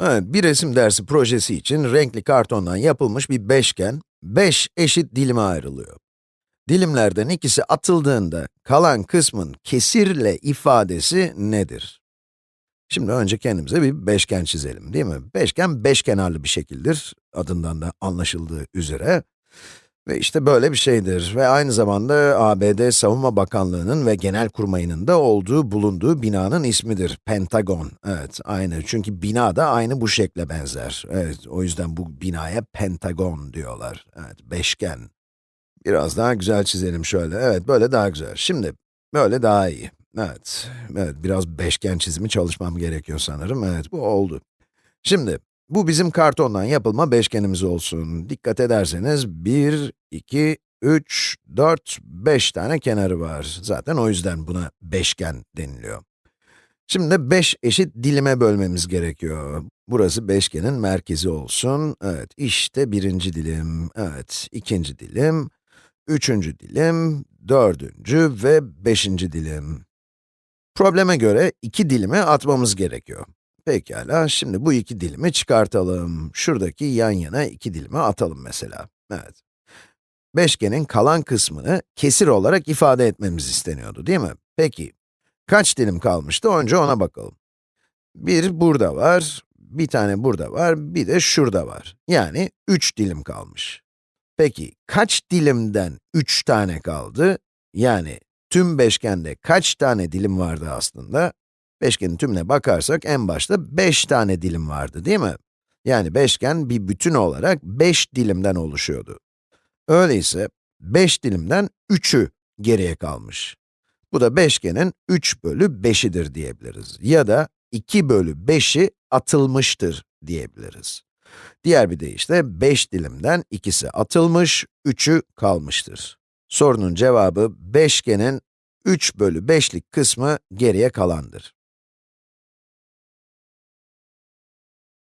Bir resim dersi projesi için renkli kartondan yapılmış bir beşgen, 5 eşit dilime ayrılıyor. Dilimlerden ikisi atıldığında kalan kısmın kesirle ifadesi nedir? Şimdi önce kendimize bir beşgen çizelim, değil mi? Beşgen, beş kenarlı bir şekildir, adından da anlaşıldığı üzere. Ve işte böyle bir şeydir ve aynı zamanda ABD Savunma Bakanlığı'nın ve Genelkurmay'ın da olduğu, bulunduğu binanın ismidir. Pentagon, evet aynı. Çünkü bina da aynı bu şekle benzer. Evet, o yüzden bu binaya Pentagon diyorlar. Evet, beşgen. Biraz daha güzel çizelim şöyle. Evet, böyle daha güzel. Şimdi, böyle daha iyi. Evet, evet biraz beşgen çizimi çalışmam gerekiyor sanırım. Evet, bu oldu. Şimdi, bu bizim kartondan yapılma beşgenimiz olsun. Dikkat ederseniz 1, 2, 3, 4, 5 tane kenarı var. Zaten o yüzden buna beşgen deniliyor. Şimdi de 5 eşit dilime bölmemiz gerekiyor. Burası beşgenin merkezi olsun. Evet, işte birinci dilim, evet, ikinci dilim, üçüncü dilim, dördüncü ve beşinci dilim. Probleme göre iki dilimi atmamız gerekiyor. Pekala, şimdi bu iki dilimi çıkartalım. Şuradaki yan yana iki dilimi atalım mesela. Evet. Beşgenin kalan kısmını kesir olarak ifade etmemiz isteniyordu, değil mi? Peki, kaç dilim kalmıştı? Önce ona bakalım. Bir burada var, bir tane burada var, bir de şurada var. Yani üç dilim kalmış. Peki, kaç dilimden üç tane kaldı? Yani tüm beşgende kaç tane dilim vardı aslında? Beşgenin tümüne bakarsak en başta 5 tane dilim vardı, değil mi? Yani beşgen bir bütün olarak 5 dilimden oluşuyordu. Öyleyse 5 dilimden 3'ü geriye kalmış. Bu da beşgenin 3 bölü 5'idir diyebiliriz. Ya da 2 bölü 5'i atılmıştır diyebiliriz. Diğer bir deyişle 5 dilimden ikisi atılmış, 3'ü kalmıştır. Sorunun cevabı beşgenin 3 bölü 5'lik kısmı geriye kalandır.